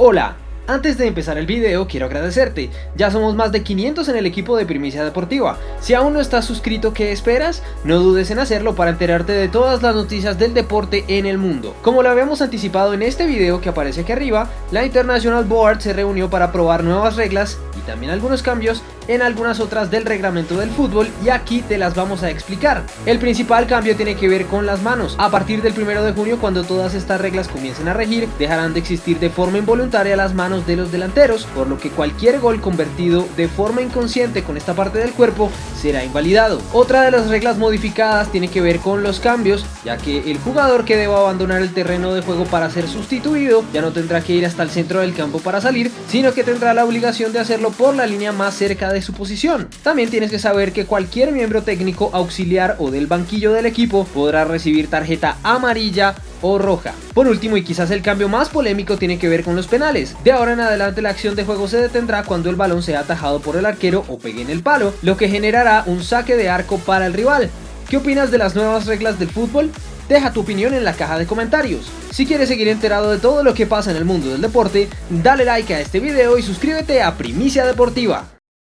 Hola, antes de empezar el video quiero agradecerte, ya somos más de 500 en el equipo de Primicia Deportiva, si aún no estás suscrito ¿qué esperas? No dudes en hacerlo para enterarte de todas las noticias del deporte en el mundo. Como lo habíamos anticipado en este video que aparece aquí arriba, la International Board se reunió para probar nuevas reglas y también algunos cambios en algunas otras del reglamento del fútbol y aquí te las vamos a explicar. El principal cambio tiene que ver con las manos. A partir del 1 de junio cuando todas estas reglas comiencen a regir, dejarán de existir de forma involuntaria las manos de los delanteros, por lo que cualquier gol convertido de forma inconsciente con esta parte del cuerpo será invalidado. Otra de las reglas modificadas tiene que ver con los cambios, ya que el jugador que deba abandonar el terreno de juego para ser sustituido ya no tendrá que ir hasta el centro del campo para salir, sino que tendrá la obligación de hacerlo por la línea más cerca su posición. También tienes que saber que cualquier miembro técnico auxiliar o del banquillo del equipo podrá recibir tarjeta amarilla o roja. Por último y quizás el cambio más polémico tiene que ver con los penales. De ahora en adelante la acción de juego se detendrá cuando el balón sea atajado por el arquero o pegue en el palo, lo que generará un saque de arco para el rival. ¿Qué opinas de las nuevas reglas del fútbol? Deja tu opinión en la caja de comentarios. Si quieres seguir enterado de todo lo que pasa en el mundo del deporte, dale like a este video y suscríbete a Primicia Deportiva.